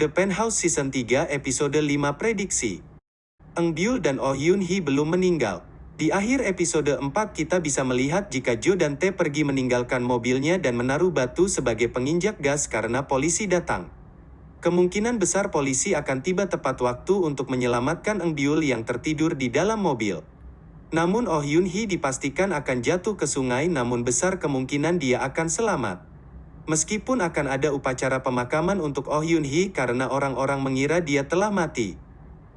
The Penthouse Season 3 Episode 5 Prediksi Eng Byul dan Oh Yoon Hee belum meninggal. Di akhir episode 4 kita bisa melihat jika Jo dan Tae pergi meninggalkan mobilnya dan menaruh batu sebagai penginjak gas karena polisi datang. Kemungkinan besar polisi akan tiba tepat waktu untuk menyelamatkan Eng Byul yang tertidur di dalam mobil. Namun Oh Yoon Hee dipastikan akan jatuh ke sungai namun besar kemungkinan dia akan selamat. Meskipun akan ada upacara pemakaman untuk Oh Yoon Hee karena orang-orang mengira dia telah mati.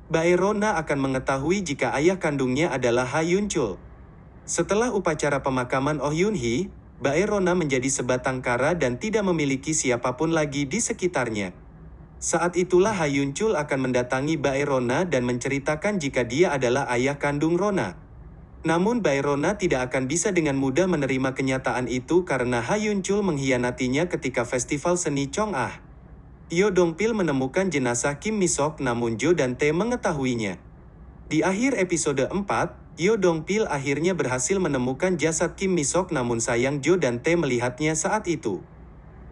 Bae Rona akan mengetahui jika ayah kandungnya adalah Ha Yun Chul. Setelah upacara pemakaman Oh Yoon Hee, Bae Rona menjadi sebatang kara dan tidak memiliki siapa pun lagi di sekitarnya. Saat itulah Ha Yun Chul akan mendatangi Bae Rona dan menceritakan jika dia adalah ayah kandung Rona. Namun Bayrona tidak akan bisa dengan mudah menerima kenyataan itu karena Ha Yun Chul mengkhianatinya ketika festival seni Chong Ah. Yo Dong Pil menemukan jenazah Kim Mi Sok namun Jo dan Tae mengetahuinya. Di akhir episode 4, Yo Dong Pil akhirnya berhasil menemukan jasad Kim Mi Sok namun sayang Jo dan Tae melihatnya saat itu.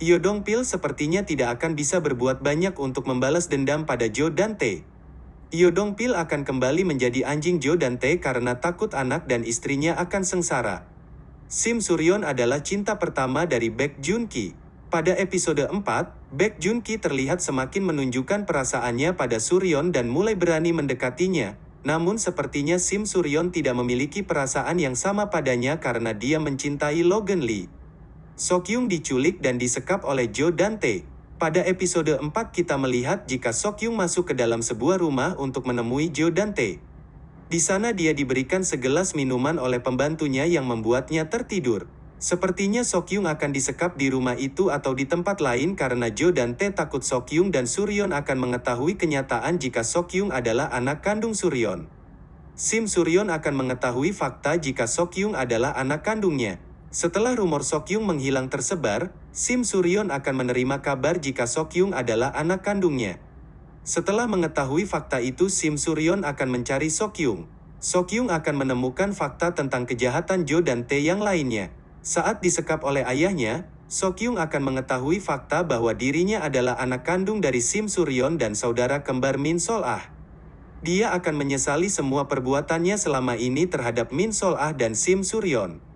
Yo Dong Pil sepertinya tidak akan bisa berbuat banyak untuk membalas dendam pada Jo dan Tae. Yodong Pil akan kembali menjadi anjing Jo dan Tae karena takut anak dan istrinya akan sengsara. Sim Suryon adalah cinta pertama dari Baek Jun Ki. Pada episode 4, Baek Jun Ki terlihat semakin menunjukkan perasaannya pada Suryon dan mulai berani mendekatinya. Namun sepertinya Sim Suryon tidak memiliki perasaan yang sama padanya karena dia mencintai Logan Lee. Sokyung diculik dan disekap oleh Jo dan Tae. Pada episode 4 kita melihat jika Sokyung masuk ke dalam sebuah rumah untuk menemui Jo dan Tae. Di sana dia diberikan segelas minuman oleh pembantunya yang membuatnya tertidur. Sepertinya Sokyung akan disekap di rumah itu atau di tempat lain karena Jo dan Tae takut Sokyung dan Suryon akan mengetahui kenyataan jika Sokyung adalah anak kandung Suryon. Sim Suryon akan mengetahui fakta jika Sokyung adalah anak kandungnya. Setelah rumor Sokyung menghilang tersebar, Sim Suryon akan menerima kabar jika Sokyung adalah anak kandungnya. Setelah mengetahui fakta itu Sim Suryon akan mencari Sokyung. Sokyung akan menemukan fakta tentang kejahatan Jo dan Tae yang lainnya. Saat disekap oleh ayahnya, Sokyung akan mengetahui fakta bahwa dirinya adalah anak kandung dari Sim Suryon dan saudara kembar Min Sol Ah. Dia akan menyesali semua perbuatannya selama ini terhadap Min Sol Ah dan Sim Suryon.